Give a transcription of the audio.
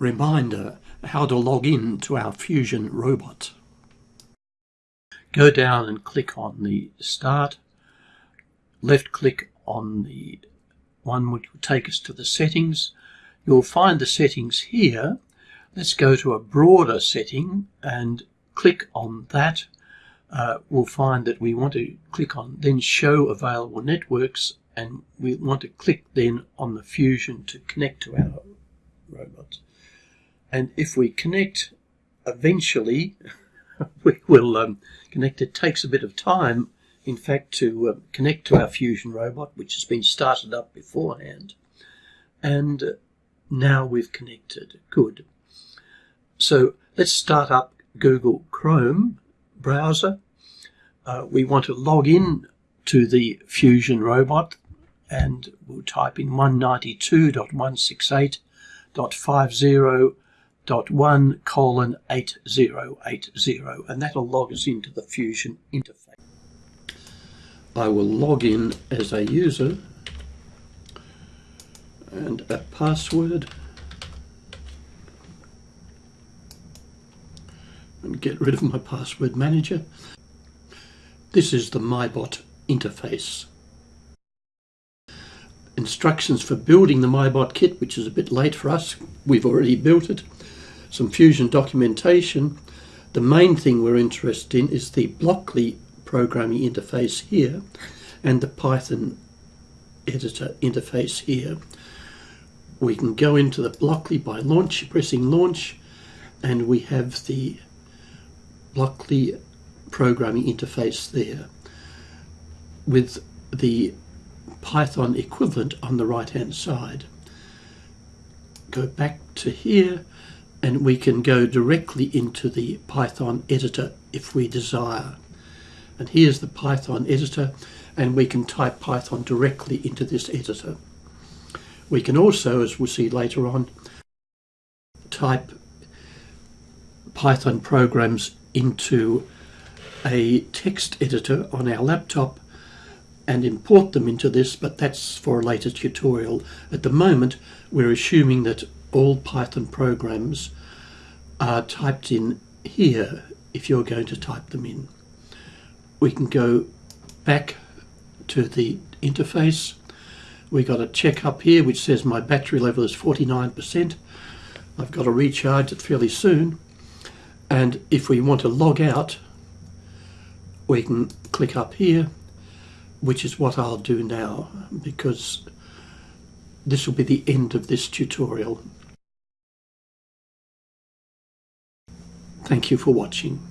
reminder how to log in to our Fusion robot. Go down and click on the Start, left click on the one which will take us to the settings. You'll find the settings here. Let's go to a broader setting and click on that. Uh, we'll find that we want to click on then show available networks and we want to click then on the fusion to connect to our robot. And if we connect, eventually we will um, connect. It takes a bit of time, in fact, to uh, connect to our fusion robot, which has been started up beforehand. And uh, now we've connected. Good. So let's start up Google Chrome browser. Uh, we want to log in to the Fusion robot and we'll type in 192.168.50.1 colon 8080 and that'll log us into the Fusion interface. I will log in as a user and a password and get rid of my password manager. This is the MyBot interface instructions for building the MyBot kit, which is a bit late for us. We've already built it. Some Fusion documentation. The main thing we're interested in is the Blockly programming interface here and the Python editor interface here. We can go into the Blockly by launch, pressing launch, and we have the Blockly programming interface there with the Python equivalent on the right hand side. Go back to here and we can go directly into the Python editor if we desire. And here's the Python editor and we can type Python directly into this editor. We can also, as we'll see later on, type Python programs into a text editor on our laptop and import them into this, but that's for a later tutorial. At the moment, we're assuming that all Python programs are typed in here if you're going to type them in. We can go back to the interface. We got a check up here which says my battery level is 49%. I've got to recharge it fairly soon. And if we want to log out, we can click up here which is what I'll do now because this will be the end of this tutorial. Thank you for watching.